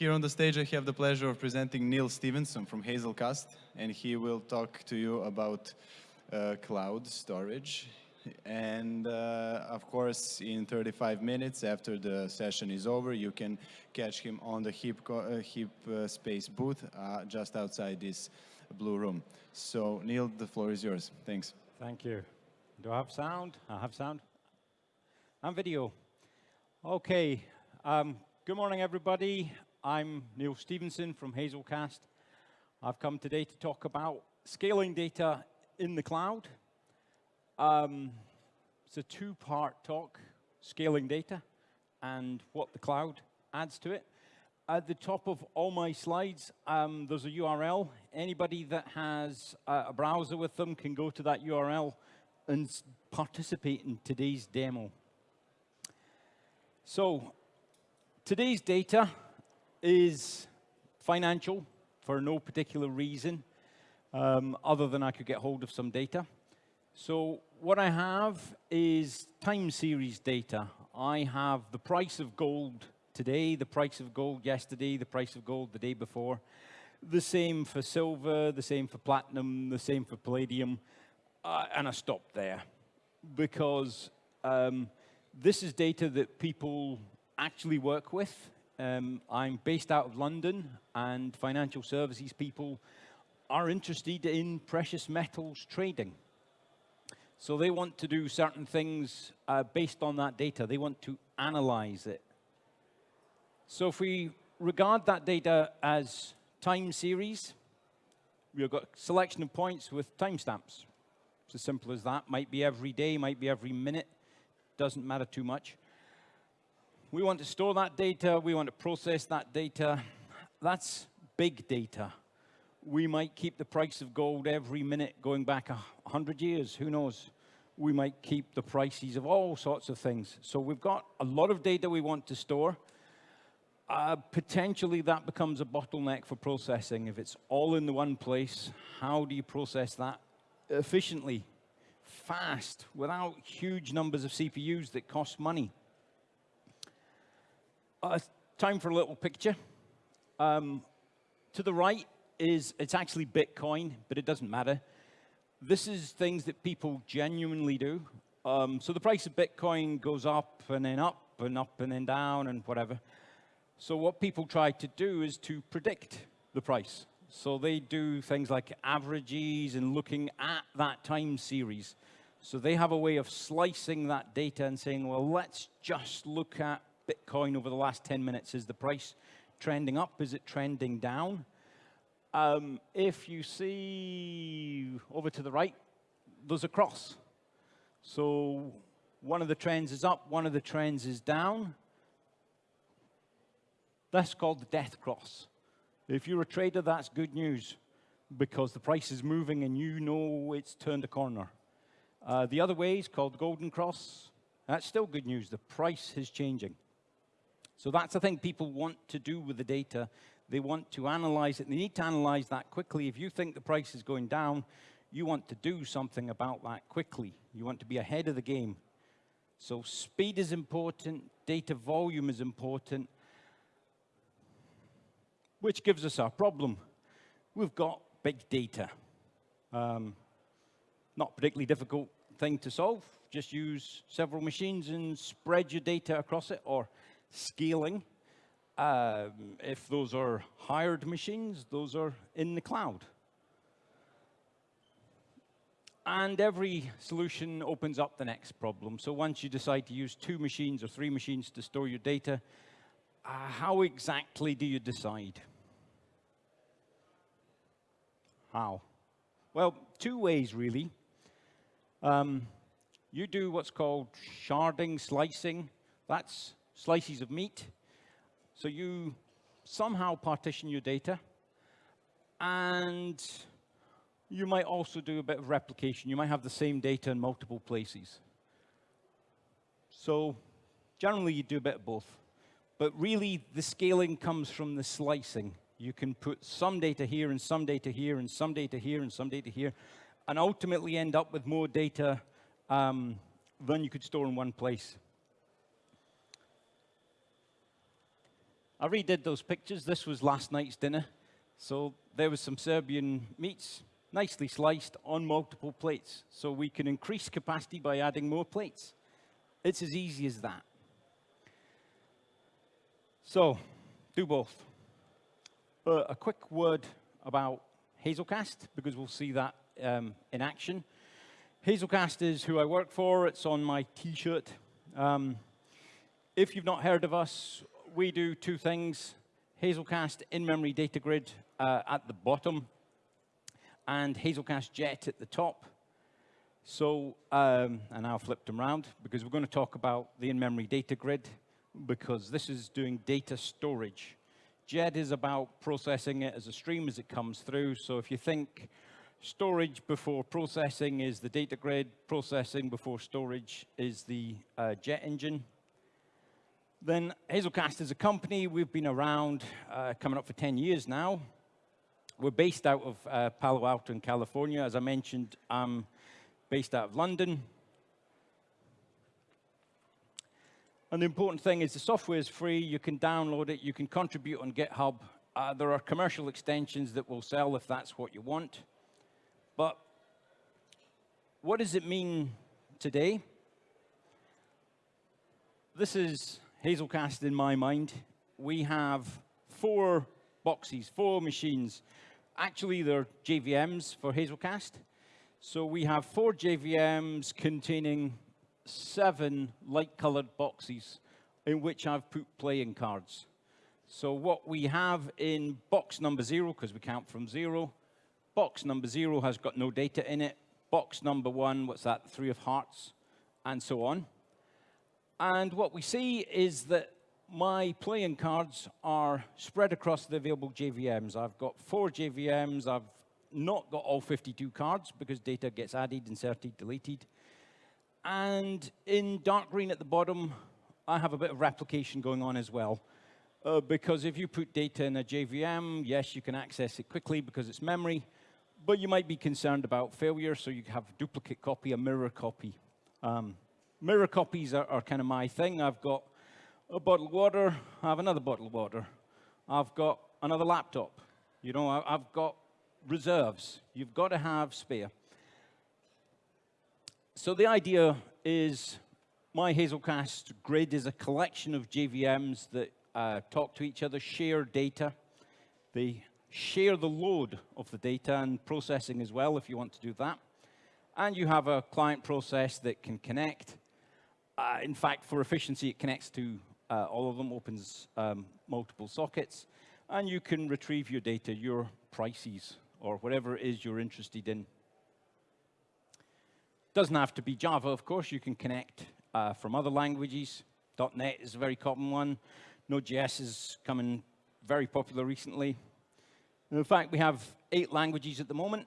Here on the stage, I have the pleasure of presenting Neil Stevenson from Hazelcast, and he will talk to you about uh, cloud storage. And uh, of course, in 35 minutes after the session is over, you can catch him on the HEAP, uh, uh, Space booth uh, just outside this blue room. So Neil, the floor is yours. Thanks. Thank you. Do I have sound? I have sound. And video. Okay. Um, good morning, everybody. I'm Neil Stevenson from Hazelcast. I've come today to talk about scaling data in the cloud. Um, it's a two-part talk, scaling data and what the cloud adds to it. At the top of all my slides, um, there's a URL. Anybody that has a browser with them can go to that URL and participate in today's demo. So today's data is financial for no particular reason um, other than I could get hold of some data. So what I have is time series data. I have the price of gold today, the price of gold yesterday, the price of gold the day before. The same for silver, the same for platinum, the same for palladium. Uh, and I stopped there because um, this is data that people actually work with um, I'm based out of London, and financial services people are interested in precious metals trading. So they want to do certain things uh, based on that data. They want to analyze it. So if we regard that data as time series, we've got selection of points with timestamps. It's as simple as that. Might be every day, might be every minute. Doesn't matter too much. We want to store that data. We want to process that data. That's big data. We might keep the price of gold every minute going back 100 years. Who knows? We might keep the prices of all sorts of things. So we've got a lot of data we want to store. Uh, potentially that becomes a bottleneck for processing. If it's all in the one place, how do you process that efficiently, fast, without huge numbers of CPUs that cost money? Uh, time for a little picture. Um, to the right is, it's actually Bitcoin, but it doesn't matter. This is things that people genuinely do. Um, so the price of Bitcoin goes up and then up and up and then down and whatever. So what people try to do is to predict the price. So they do things like averages and looking at that time series. So they have a way of slicing that data and saying, well, let's just look at Bitcoin over the last 10 minutes? Is the price trending up? Is it trending down? Um, if you see over to the right, there's a cross. So one of the trends is up, one of the trends is down. That's called the death cross. If you're a trader, that's good news because the price is moving and you know it's turned a corner. Uh, the other way is called golden cross. That's still good news. The price is changing. So that's the thing people want to do with the data. They want to analyze it. They need to analyze that quickly. If you think the price is going down, you want to do something about that quickly. You want to be ahead of the game. So speed is important, data volume is important, which gives us our problem. We've got big data. Um, not particularly difficult thing to solve. Just use several machines and spread your data across it, or scaling. Um, if those are hired machines, those are in the cloud. And every solution opens up the next problem. So once you decide to use two machines or three machines to store your data, uh, how exactly do you decide? How? Well, two ways, really. Um, you do what's called sharding, slicing. That's slices of meat. So you somehow partition your data. And you might also do a bit of replication. You might have the same data in multiple places. So generally, you do a bit of both. But really, the scaling comes from the slicing. You can put some data here and some data here and some data here and some data here, and ultimately end up with more data um, than you could store in one place. I redid those pictures. This was last night's dinner. So there was some Serbian meats, nicely sliced on multiple plates. So we can increase capacity by adding more plates. It's as easy as that. So do both. Uh, a quick word about Hazelcast, because we'll see that um, in action. Hazelcast is who I work for. It's on my T-shirt. Um, if you've not heard of us, we do two things. Hazelcast in-memory data grid uh, at the bottom and Hazelcast Jet at the top. So, um, and I'll flip them around because we're going to talk about the in-memory data grid because this is doing data storage. Jet is about processing it as a stream as it comes through. So if you think storage before processing is the data grid, processing before storage is the uh, jet engine. Then Hazelcast is a company. We've been around uh, coming up for 10 years now. We're based out of uh, Palo Alto in California. As I mentioned, I'm based out of London. And the important thing is the software is free. You can download it. You can contribute on GitHub. Uh, there are commercial extensions that will sell if that's what you want. But what does it mean today? This is Hazelcast in my mind. We have four boxes, four machines. Actually, they're JVMs for Hazelcast. So we have four JVMs containing seven light-colored boxes in which I've put playing cards. So what we have in box number zero, because we count from zero, box number zero has got no data in it. Box number one, what's that, three of hearts, and so on. And what we see is that my playing cards are spread across the available JVMs. I've got four JVMs. I've not got all 52 cards because data gets added, inserted, deleted. And in dark green at the bottom, I have a bit of replication going on as well. Uh, because if you put data in a JVM, yes, you can access it quickly because it's memory, but you might be concerned about failure, so you have duplicate copy, a mirror copy. Um, mirror copies are, are kind of my thing. I've got a bottle of water, I have another bottle of water. I've got another laptop. You know, I, I've got reserves. You've got to have spare. So the idea is my Hazelcast grid is a collection of JVMs that uh, talk to each other, share data. They share the load of the data and processing as well if you want to do that. And you have a client process that can connect. Uh, in fact, for efficiency, it connects to uh, all of them opens um, multiple sockets, and you can retrieve your data, your prices, or whatever it is you're interested in. Doesn't have to be Java, of course. You can connect uh, from other languages. .NET is a very common one. Node.js is coming very popular recently. in fact, we have eight languages at the moment.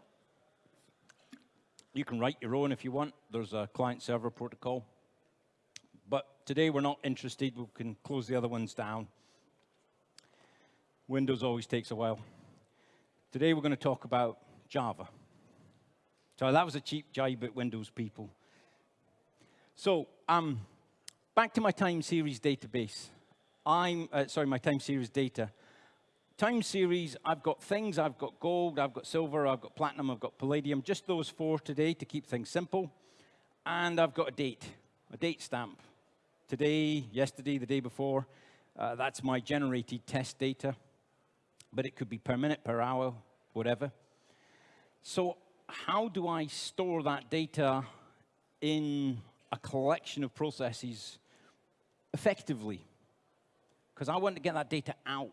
You can write your own if you want. There's a client-server protocol. Today we're not interested. We can close the other ones down. Windows always takes a while. Today we're going to talk about Java. So that was a cheap jibe at Windows people. So um, back to my time series database. I'm, uh, sorry, my time series data. Time series, I've got things, I've got gold, I've got silver, I've got platinum, I've got palladium, just those four today to keep things simple. And I've got a date, a date stamp today, yesterday, the day before. Uh, that's my generated test data. But it could be per minute, per hour, whatever. So how do I store that data in a collection of processes effectively? Because I want to get that data out.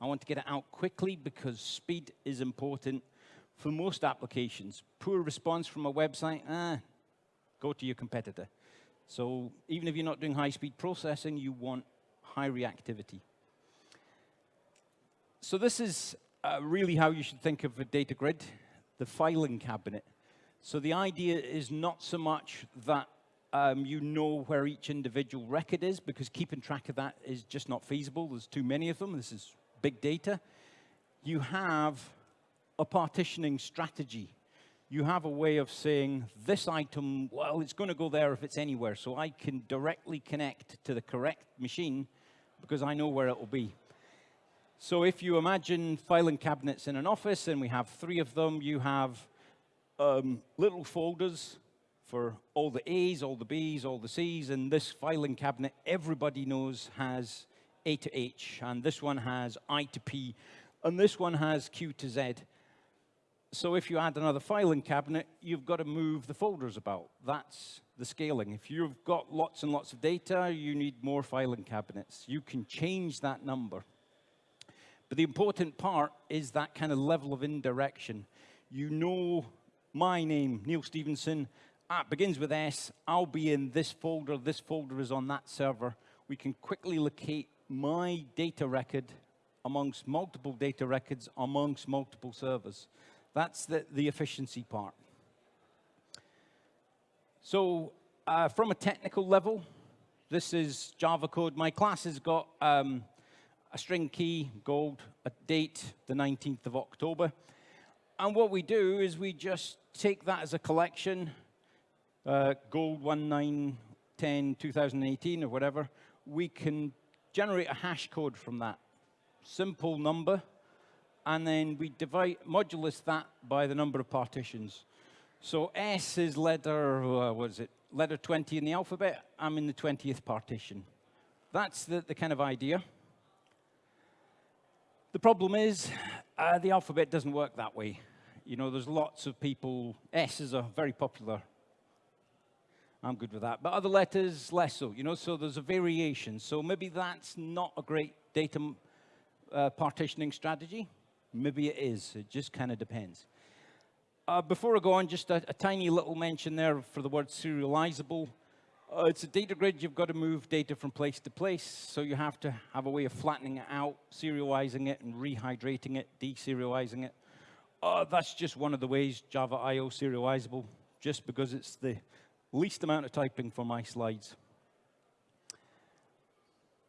I want to get it out quickly because speed is important for most applications. Poor response from a website, ah, go to your competitor. So even if you're not doing high-speed processing, you want high reactivity. So this is uh, really how you should think of a data grid, the filing cabinet. So the idea is not so much that um, you know where each individual record is, because keeping track of that is just not feasible. There's too many of them. This is big data. You have a partitioning strategy you have a way of saying this item, well, it's going to go there if it's anywhere. So I can directly connect to the correct machine because I know where it will be. So if you imagine filing cabinets in an office and we have three of them, you have um, little folders for all the A's, all the B's, all the C's, and this filing cabinet, everybody knows has A to H, and this one has I to P, and this one has Q to Z. So if you add another filing cabinet, you've got to move the folders about. That's the scaling. If you've got lots and lots of data, you need more filing cabinets. You can change that number. But the important part is that kind of level of indirection. You know my name, Neil Stevenson, ah, it begins with S, I'll be in this folder, this folder is on that server. We can quickly locate my data record amongst multiple data records amongst multiple servers. That's the, the efficiency part. So uh, from a technical level, this is Java code. My class has got um, a string key, gold, a date, the 19th of October. And what we do is we just take that as a collection, uh, gold 1910 2018 or whatever, we can generate a hash code from that. Simple number, and then we divide, modulus that by the number of partitions. So S is letter, uh, what is it, letter 20 in the alphabet. I'm in the 20th partition. That's the, the kind of idea. The problem is uh, the alphabet doesn't work that way. You know, there's lots of people, S is a very popular I'm good with that. But other letters, less so, you know, so there's a variation. So maybe that's not a great data uh, partitioning strategy. Maybe it is. It just kind of depends. Uh, before I go on, just a, a, tiny little mention there for the word serializable. Uh, it's a data grid. You've got to move data from place to place. So you have to have a way of flattening it out, serializing it, and rehydrating it, deserializing it. Uh, that's just one of the ways Java I.O. serializable, just because it's the least amount of typing for my slides.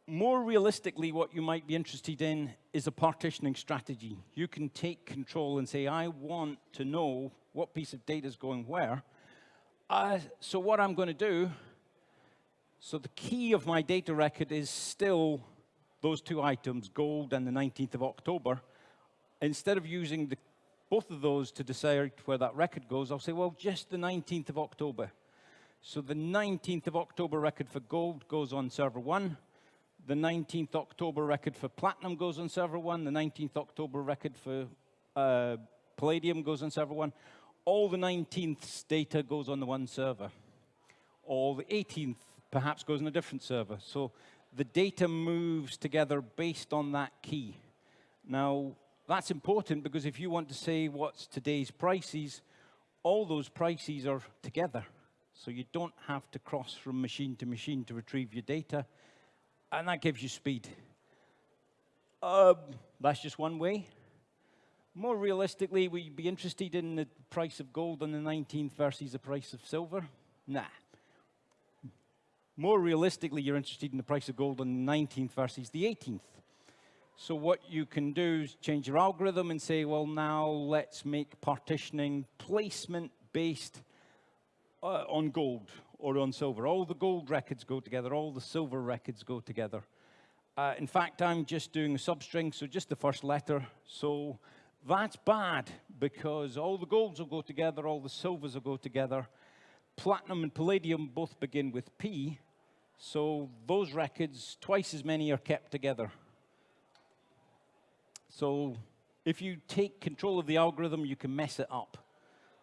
More realistically, what you might be interested in is a partitioning strategy. You can take control and say, I want to know what piece of data is going where. Uh, so what I'm going to do, so the key of my data record is still those two items, gold and the 19th of October. Instead of using the, both of those to decide where that record goes, I'll say, well, just the 19th of October. So the 19th of October record for gold goes on server one. The 19th October record for platinum goes on server one. The 19th October record for uh, palladium goes on server one. All the 19th data goes on the one server. All the 18th perhaps goes on a different server. So the data moves together based on that key. Now, that's important because if you want to say what's today's prices, all those prices are together. So you don't have to cross from machine to machine to retrieve your data. And that gives you speed. Um, that's just one way. More realistically, would you be interested in the price of gold on the 19th versus the price of silver? Nah. More realistically, you're interested in the price of gold on the 19th versus the 18th. So what you can do is change your algorithm and say, well, now let's make partitioning placement-based uh, on gold or on silver. All the gold records go together, all the silver records go together. Uh, in fact, I'm just doing a substring, so just the first letter. So that's bad because all the golds will go together, all the silvers will go together. Platinum and palladium both begin with P, so those records, twice as many are kept together. So if you take control of the algorithm, you can mess it up.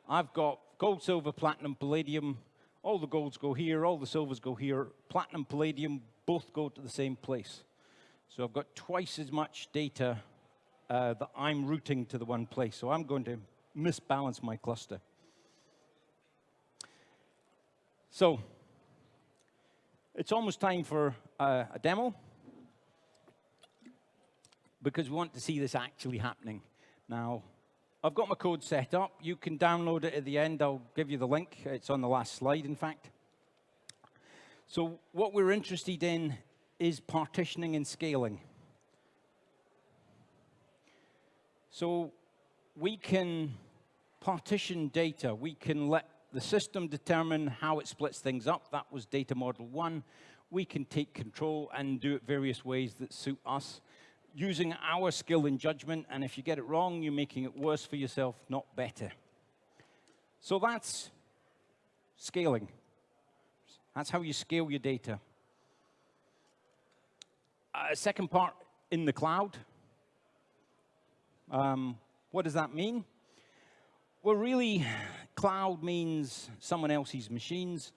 I've got gold, silver, platinum, palladium. All the golds go here, all the silvers go here. Platinum, palladium both go to the same place. So I've got twice as much data uh, that I'm routing to the one place. So I'm going to misbalance my cluster. So it's almost time for uh, a demo because we want to see this actually happening. Now, I've got my code set up. You can download it at the end. I'll give you the link. It's on the last slide, in fact. So what we're interested in is partitioning and scaling. So we can partition data. We can let the system determine how it splits things up. That was data model one. We can take control and do it various ways that suit us. Using our skill and judgment, and if you get it wrong, you're making it worse for yourself, not better. So that's scaling. That's how you scale your data. Uh, second part, in the cloud. Um, what does that mean? Well, really, cloud means someone else's machines,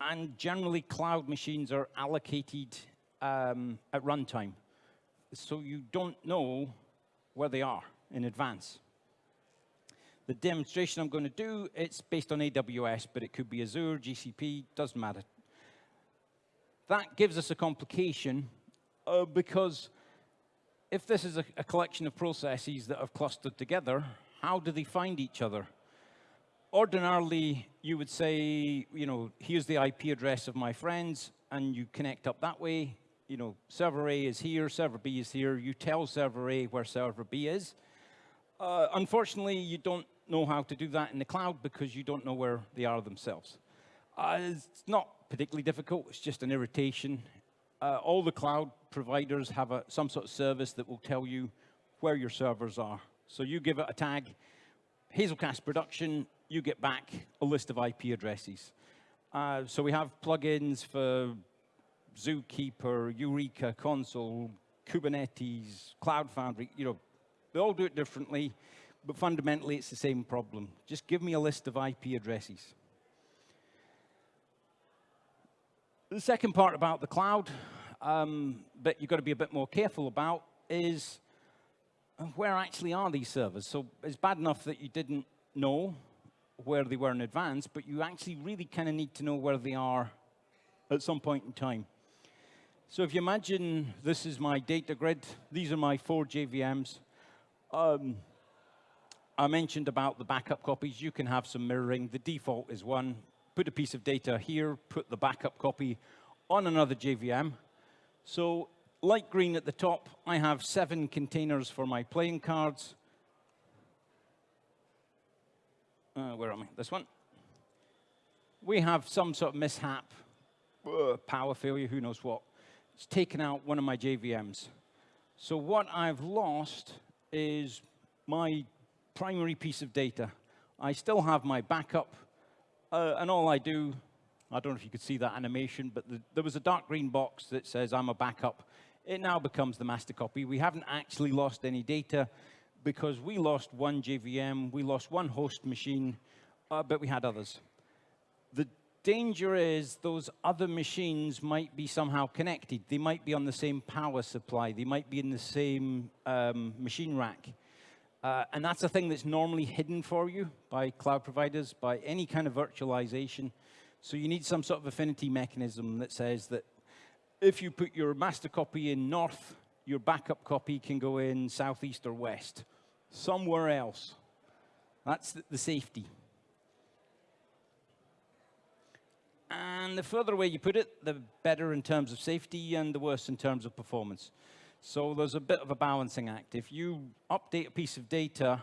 and generally, cloud machines are allocated um, at runtime. So you don't know where they are in advance. The demonstration I'm going to do, it's based on AWS, but it could be Azure, GCP, doesn't matter. That gives us a complication uh, because if this is a, a collection of processes that have clustered together, how do they find each other? Ordinarily, you would say, you know, here's the IP address of my friends, and you connect up that way. You know, server A is here, server B is here. You tell server A where server B is. Uh, unfortunately, you don't know how to do that in the cloud because you don't know where they are themselves. Uh, it's not particularly difficult. It's just an irritation. Uh, all the cloud providers have a, some sort of service that will tell you where your servers are. So you give it a tag, Hazelcast production, you get back a list of IP addresses. Uh, so we have plugins for Zookeeper, Eureka, Consul, Kubernetes, Cloud Foundry, you know, they all do it differently, but fundamentally it's the same problem. Just give me a list of IP addresses. The second part about the cloud, um, but you've got to be a bit more careful about, is where actually are these servers? So it's bad enough that you didn't know where they were in advance, but you actually really kind of need to know where they are at some point in time. So if you imagine this is my data grid, these are my four JVMs. Um, I mentioned about the backup copies. You can have some mirroring. The default is one. Put a piece of data here, put the backup copy on another JVM. So light green at the top, I have seven containers for my playing cards. Uh, where am I? This one. We have some sort of mishap, uh, power failure, who knows what. It's taken out one of my JVMs. So what I've lost is my primary piece of data. I still have my backup, uh, and all I do, I don't know if you could see that animation, but the, there was a dark green box that says I'm a backup. It now becomes the master copy. We haven't actually lost any data because we lost one JVM, we lost one host machine, uh, but we had others. The danger is those other machines might be somehow connected. They might be on the same power supply. They might be in the same um, machine rack. Uh, and that's a thing that's normally hidden for you by cloud providers, by any kind of virtualization. So you need some sort of affinity mechanism that says that if you put your master copy in north, your backup copy can go in southeast or west somewhere else. That's the, the safety. And the further away you put it, the better in terms of safety and the worse in terms of performance. So there's a bit of a balancing act. If you update a piece of data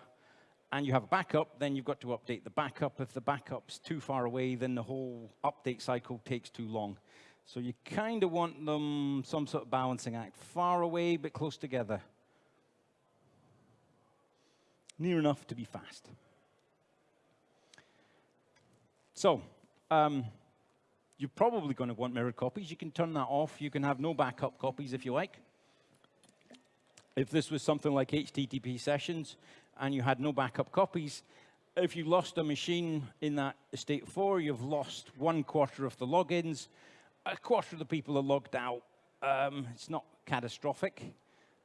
and you have a backup, then you've got to update the backup. If the backup's too far away, then the whole update cycle takes too long. So you kind of want them some sort of balancing act. Far away, but close together near enough to be fast. So, um, you're probably going to want mirrored copies. You can turn that off. You can have no backup copies if you like. If this was something like HTTP sessions and you had no backup copies, if you lost a machine in that state 4, you've lost one quarter of the logins. A quarter of the people are logged out. Um, it's not catastrophic.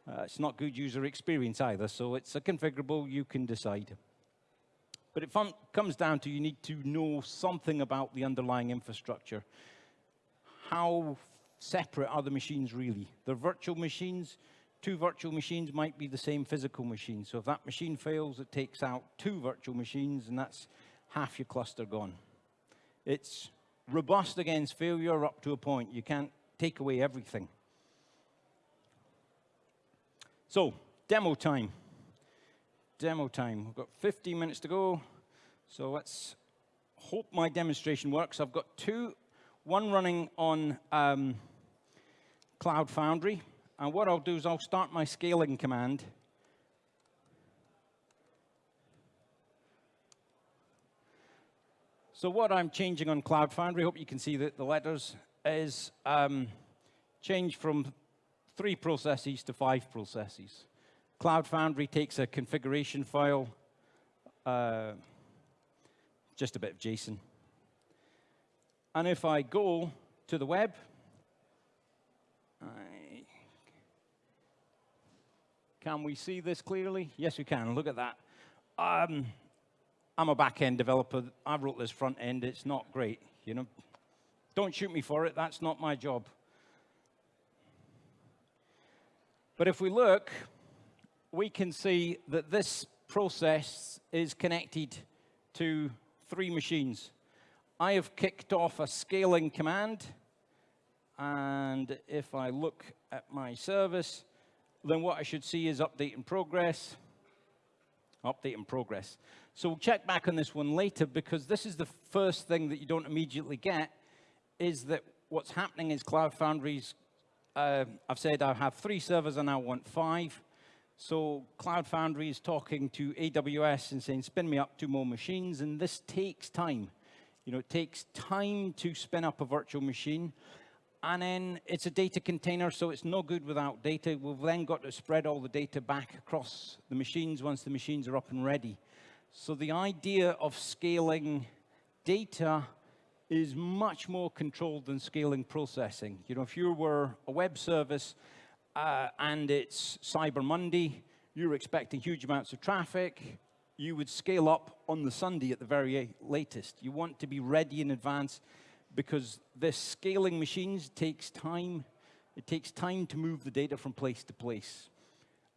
Uh, it's not good user experience either, so it's a configurable, you can decide. But it comes down to you need to know something about the underlying infrastructure. How separate are the machines really? They're virtual machines. Two virtual machines might be the same physical machine. So if that machine fails, it takes out two virtual machines, and that's half your cluster gone. It's robust against failure up to a point. You can't take away everything. So, demo time. Demo time. We've got 15 minutes to go. So let's hope my demonstration works. I've got two, one running on um, Cloud Foundry And what I'll do is I'll start my scaling command. So what I'm changing on Cloud Foundry, hope you can see that the letters, is um, change from three processes to five processes. Cloud Foundry takes a configuration file, uh, just a bit of JSON. And if I go to the web, I, can we see this clearly? Yes, we can. Look at that. Um, I'm a back-end developer. I wrote this front end. It's not great, you know. Don't shoot me for it. That's not my job. But if we look, we can see that this process is connected to three machines. I have kicked off a scaling command. And if I look at my service, then what I should see is update in progress, update in progress. So we'll check back on this one later because this is the first thing that you don't immediately get is that what's happening is Cloud Foundry's, uh, I've said I have three servers, and I want five. So Cloud Foundry is talking to AWS and saying, spin me up two more machines, and this takes time. You know, it takes time to spin up a virtual machine. And then it's a data container, so it's no good without data. We've then got to spread all the data back across the machines once the machines are up and ready. So the idea of scaling data is much more controlled than scaling processing. You know, if you were a web service uh, and it's Cyber Monday, you're expecting huge amounts of traffic, you would scale up on the Sunday at the very latest. You want to be ready in advance because this scaling machines takes time. It takes time to move the data from place to place.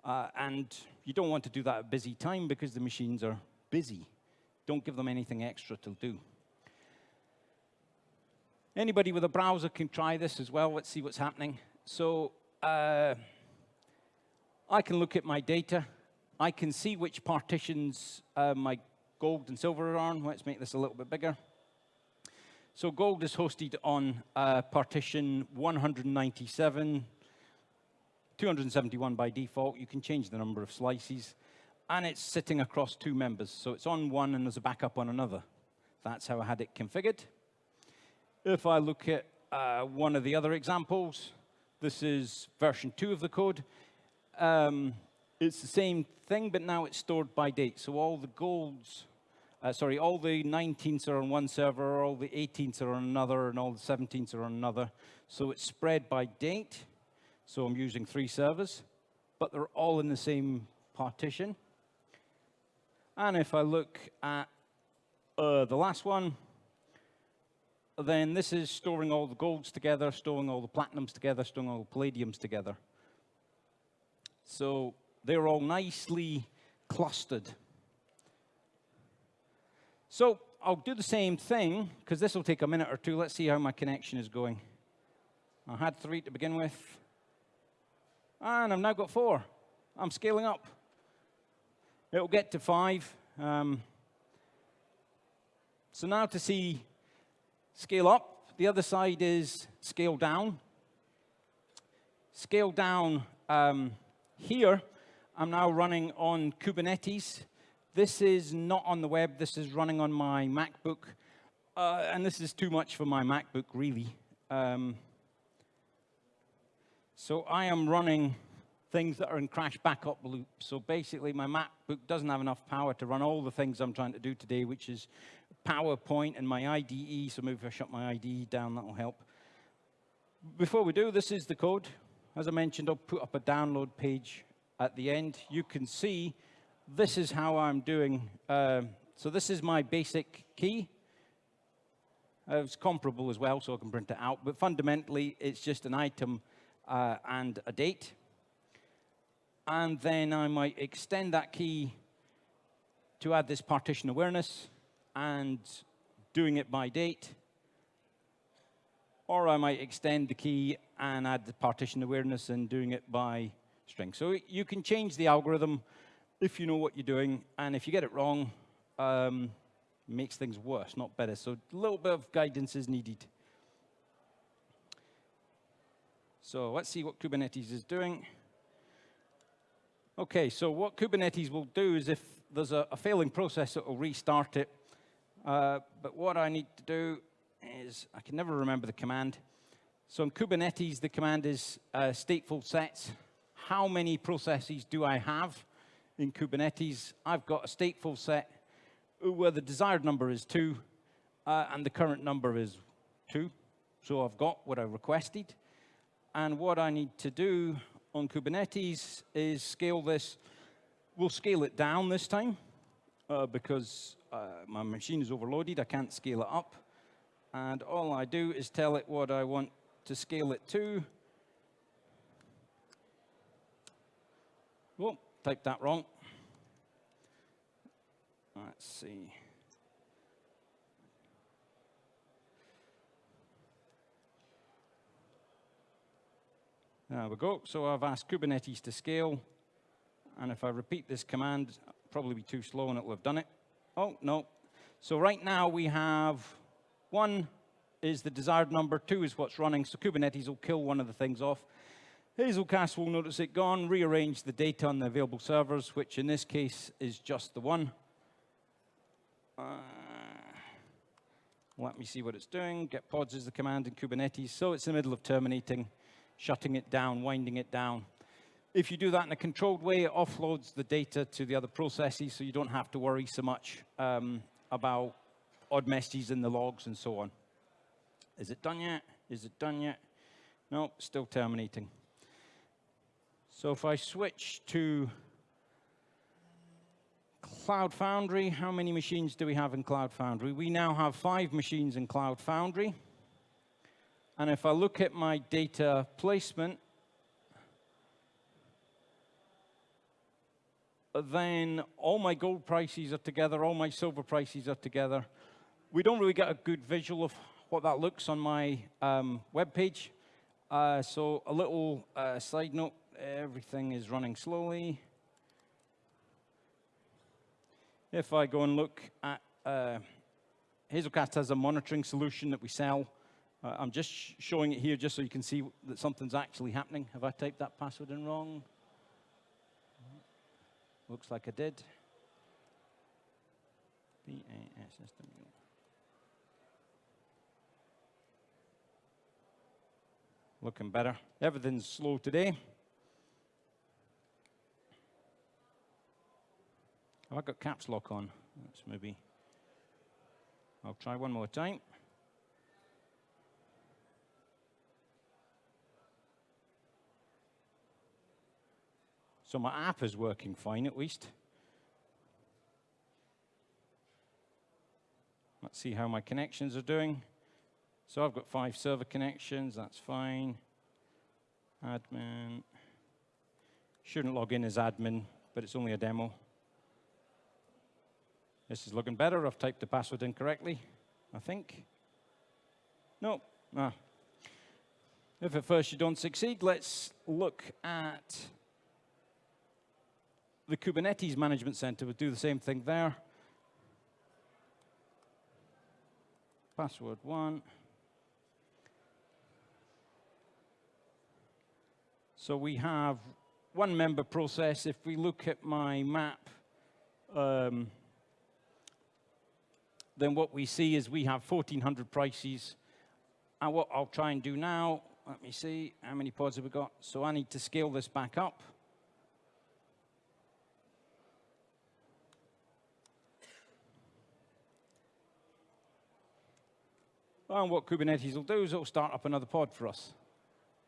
Uh, and you don't want to do that at busy time because the machines are busy. Don't give them anything extra to do. Anybody with a browser can try this as well. Let's see what's happening. So uh, I can look at my data. I can see which partitions uh, my gold and silver are on. Let's make this a little bit bigger. So gold is hosted on uh, partition 197, 271 by default. You can change the number of slices and it's sitting across two members. So it's on one and there's a backup on another. That's how I had it configured. If I look at uh, one of the other examples, this is version two of the code. Um, it's the same thing, but now it's stored by date. So all the golds, uh, sorry, all the 19s are on one server, all the 18s are on another, and all the 17s are on another. So it's spread by date. So I'm using three servers, but they're all in the same partition. And if I look at uh, the last one, then this is storing all the golds together, storing all the platinums together, storing all the palladiums together. So they're all nicely clustered. So I'll do the same thing, because this will take a minute or two. Let's see how my connection is going. I had three to begin with. And I've now got four. I'm scaling up. It'll get to five. Um, so now to see scale up, the other side is scale down. Scale down um, here, I'm now running on Kubernetes. This is not on the web. This is running on my MacBook. Uh, and this is too much for my MacBook, really. Um, so I am running things that are in crash backup loop. So basically, my MacBook doesn't have enough power to run all the things I'm trying to do today, which is PowerPoint and my IDE. So maybe if I shut my IDE down, that'll help. Before we do, this is the code. As I mentioned, I'll put up a download page at the end. You can see this is how I'm doing. Uh, so this is my basic key. Uh, it's comparable as well, so I can print it out. But fundamentally, it's just an item uh, and a date and then I might extend that key to add this partition awareness and doing it by date. Or I might extend the key and add the partition awareness and doing it by string. So you can change the algorithm if you know what you're doing. And if you get it wrong, um, makes things worse, not better. So a little bit of guidance is needed. So let's see what Kubernetes is doing. Okay, so what Kubernetes will do is if there's a, a failing process, it will restart it. Uh, but what I need to do is, I can never remember the command. So in Kubernetes, the command is uh, stateful sets. How many processes do I have in Kubernetes? I've got a stateful set where the desired number is two, uh, and the current number is two. So I've got what I requested. And what I need to do on Kubernetes is scale this. We'll scale it down this time uh, because uh, my machine is overloaded. I can't scale it up. And all I do is tell it what I want to scale it to. Oh, typed that wrong. Let's see. There we go. So I've asked Kubernetes to scale. And if I repeat this command, probably be too slow and it will have done it. Oh, no. So right now we have one is the desired number, two is what's running. So Kubernetes will kill one of the things off. Hazelcast will notice it gone, rearrange the data on the available servers, which in this case is just the one. Uh, let me see what it's doing. Get pods is the command in Kubernetes. So it's in the middle of terminating shutting it down, winding it down. If you do that in a controlled way, it offloads the data to the other processes, so you don't have to worry so much um, about odd messages in the logs and so on. Is it done yet? Is it done yet? No, still terminating. So if I switch to Cloud Foundry, how many machines do we have in Cloud Foundry? We now have five machines in Cloud Foundry. And if I look at my data placement, then all my gold prices are together, all my silver prices are together. We don't really get a good visual of what that looks on my um, web page. Uh, so a little uh, side note, everything is running slowly. If I go and look at, uh, Hazelcast has a monitoring solution that we sell uh, I'm just sh showing it here just so you can see that something's actually happening. Have I typed that password in wrong? Looks like I did. B-A-S-S-W. Looking better. Everything's slow today. Have I got caps lock on? That's maybe. I'll try one more time. So my app is working fine at least. Let's see how my connections are doing. So I've got five server connections, that's fine. Admin. Shouldn't log in as admin, but it's only a demo. This is looking better. I've typed the password incorrectly, I think. No. Ah. If at first you don't succeed, let's look at the Kubernetes Management Center would do the same thing there. Password one. So we have one member process. If we look at my map, um, then what we see is we have 1,400 prices. And what I'll try and do now, let me see, how many pods have we got? So I need to scale this back up. And what Kubernetes will do is it'll start up another pod for us.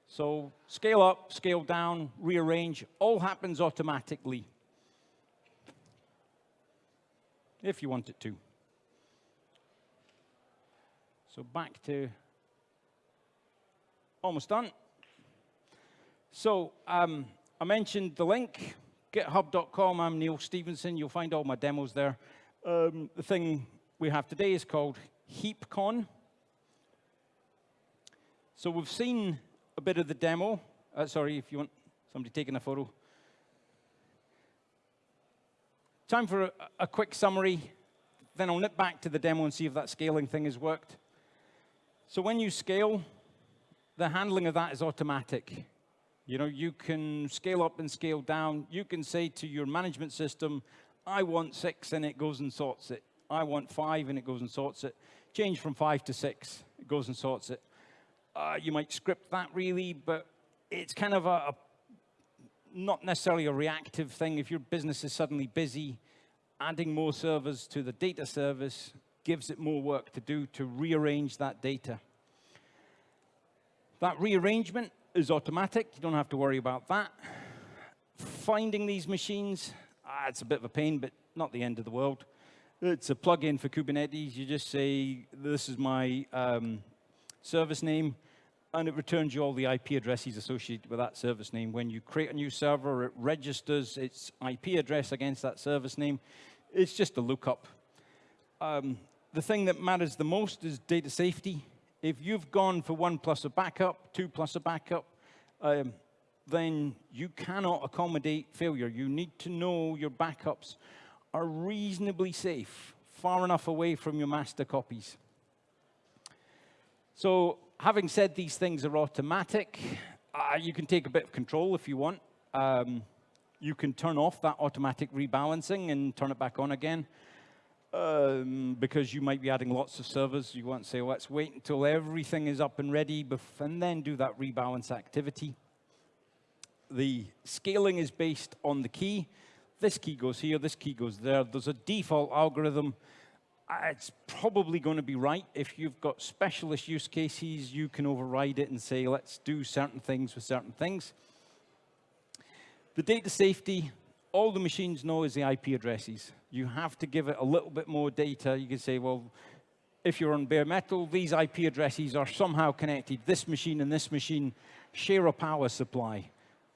So scale up, scale down, rearrange, all happens automatically. If you want it to. So back to almost done. So um, I mentioned the link, github.com. I'm Neil Stevenson. You'll find all my demos there. Um, the thing we have today is called HeapCon. So we've seen a bit of the demo. Uh, sorry, if you want somebody taking a photo. Time for a, a quick summary. Then I'll nip back to the demo and see if that scaling thing has worked. So when you scale, the handling of that is automatic. You know, you can scale up and scale down. You can say to your management system, I want six, and it goes and sorts it. I want five, and it goes and sorts it. Change from five to six, it goes and sorts it. Uh, you might script that really, but it's kind of a, a not necessarily a reactive thing. If your business is suddenly busy, adding more servers to the data service gives it more work to do to rearrange that data. That rearrangement is automatic. You don't have to worry about that. Finding these machines, ah, it's a bit of a pain, but not the end of the world. It's a plugin for Kubernetes. You just say, this is my um, service name and it returns you all the IP addresses associated with that service name. When you create a new server, it registers its IP address against that service name. It's just a lookup. Um, the thing that matters the most is data safety. If you've gone for one plus a backup, two plus a backup, um, then you cannot accommodate failure. You need to know your backups are reasonably safe, far enough away from your master copies. So having said these things are automatic, uh, you can take a bit of control if you want. Um, you can turn off that automatic rebalancing and turn it back on again. Um, because you might be adding lots of servers. You want to say, let's wait until everything is up and ready and then do that rebalance activity. The scaling is based on the key. This key goes here, this key goes there. There's a default algorithm it's probably going to be right. If you've got specialist use cases, you can override it and say, let's do certain things with certain things. The data safety, all the machines know is the IP addresses. You have to give it a little bit more data. You can say, well, if you're on bare metal, these IP addresses are somehow connected. This machine and this machine share a power supply.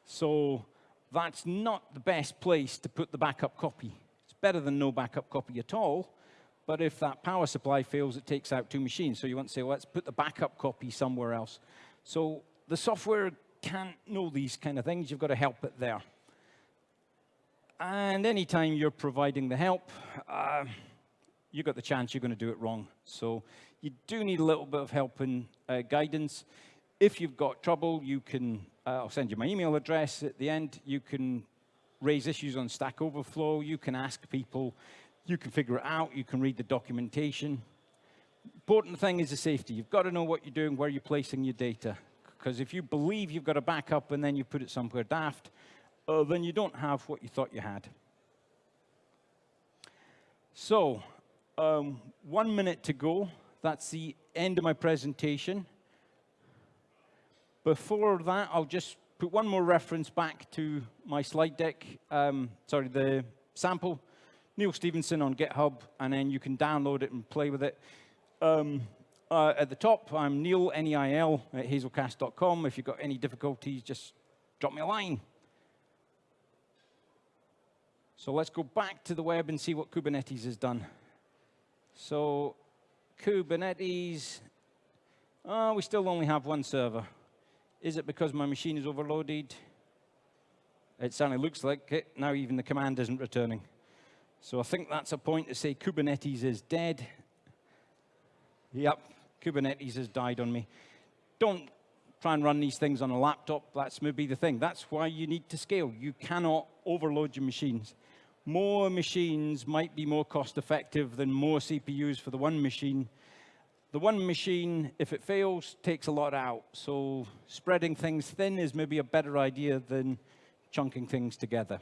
So that's not the best place to put the backup copy. It's better than no backup copy at all, but if that power supply fails, it takes out two machines. So you want to say, well, let's put the backup copy somewhere else. So the software can't know these kind of things. You've got to help it there. And anytime you're providing the help, uh, you've got the chance you're going to do it wrong. So you do need a little bit of help and uh, guidance. If you've got trouble, you can, uh, I'll send you my email address at the end. You can raise issues on Stack Overflow. You can ask people you can figure it out. You can read the documentation. Important thing is the safety. You've got to know what you're doing, where you're placing your data. Because if you believe you've got a backup and then you put it somewhere daft, uh, then you don't have what you thought you had. So, um, one minute to go. That's the end of my presentation. Before that, I'll just put one more reference back to my slide deck. Um, sorry, the sample. Neil Stevenson on GitHub, and then you can download it and play with it. Um, uh, at the top, I'm Neil, N-E-I-L, at hazelcast.com. If you've got any difficulties, just drop me a line. So let's go back to the web and see what Kubernetes has done. So Kubernetes, oh, we still only have one server. Is it because my machine is overloaded? It certainly looks like it. Now even the command isn't returning. So I think that's a point to say Kubernetes is dead. Yep, Kubernetes has died on me. Don't try and run these things on a laptop. That's maybe the thing. That's why you need to scale. You cannot overload your machines. More machines might be more cost effective than more CPUs for the one machine. The one machine, if it fails, takes a lot out. So spreading things thin is maybe a better idea than chunking things together.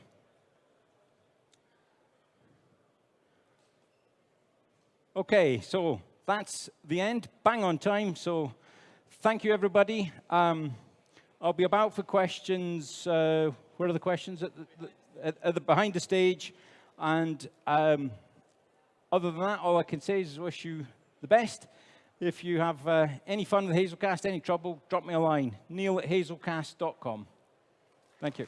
Okay, so that's the end. Bang on time. So thank you, everybody. Um, I'll be about for questions. Uh, where are the questions? At the, at, the behind the stage. And um, other than that, all I can say is wish you the best. If you have uh, any fun with Hazelcast, any trouble, drop me a line. Neil at hazelcast.com. Thank you.